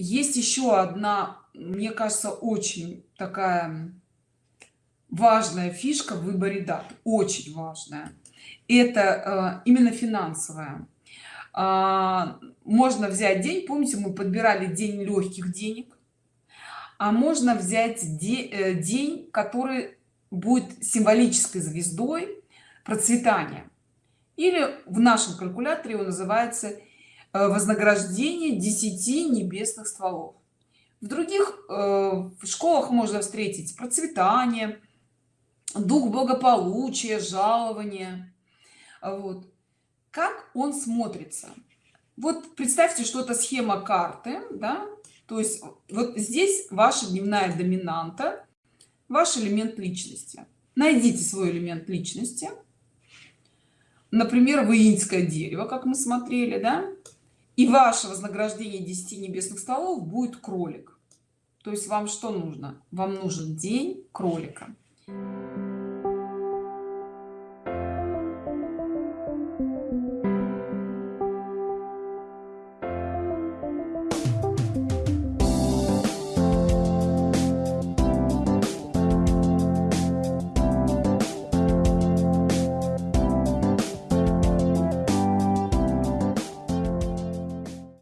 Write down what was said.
есть еще одна мне кажется очень такая важная фишка в выборе дат очень важная. Это э, именно финансовая. А, можно взять день помните мы подбирали день легких денег а можно взять де, э, день который будет символической звездой процветания. Или в нашем калькуляторе он называется э, вознаграждение 10 небесных стволов. В других э, в школах можно встретить процветание дух благополучия жалования вот. Как он смотрится? Вот представьте что это схема карты да? То есть вот здесь ваша дневная доминанта ваш элемент личности. Найдите свой элемент личности. Например воинское дерево как мы смотрели да и ваше вознаграждение 10 небесных столов будет кролик. То есть вам что нужно? Вам нужен день кролика